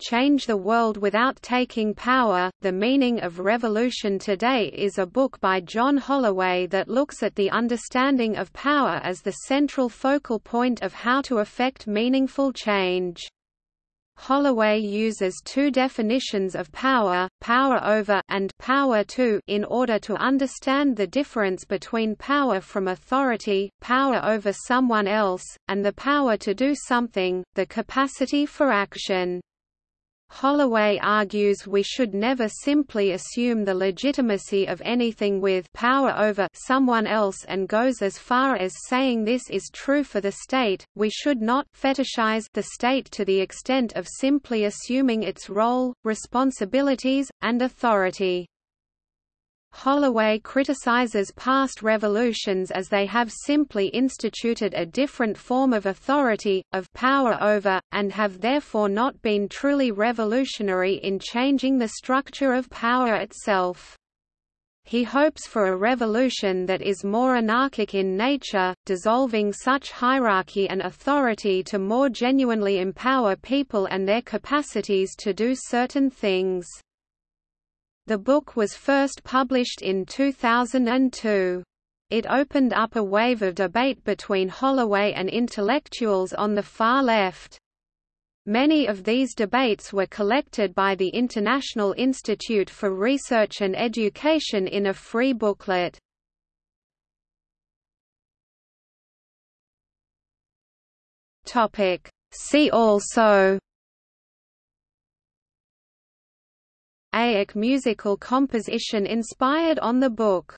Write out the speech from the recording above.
Change the World Without Taking Power, The Meaning of Revolution Today is a book by John Holloway that looks at the understanding of power as the central focal point of how to effect meaningful change. Holloway uses two definitions of power, power over and power to in order to understand the difference between power from authority, power over someone else, and the power to do something, the capacity for action. Holloway argues we should never simply assume the legitimacy of anything with power over someone else and goes as far as saying this is true for the state, we should not fetishize the state to the extent of simply assuming its role, responsibilities, and authority. Holloway criticizes past revolutions as they have simply instituted a different form of authority, of power over, and have therefore not been truly revolutionary in changing the structure of power itself. He hopes for a revolution that is more anarchic in nature, dissolving such hierarchy and authority to more genuinely empower people and their capacities to do certain things. The book was first published in 2002. It opened up a wave of debate between Holloway and intellectuals on the far left. Many of these debates were collected by the International Institute for Research and Education in a free booklet. See also AIC musical composition inspired on the book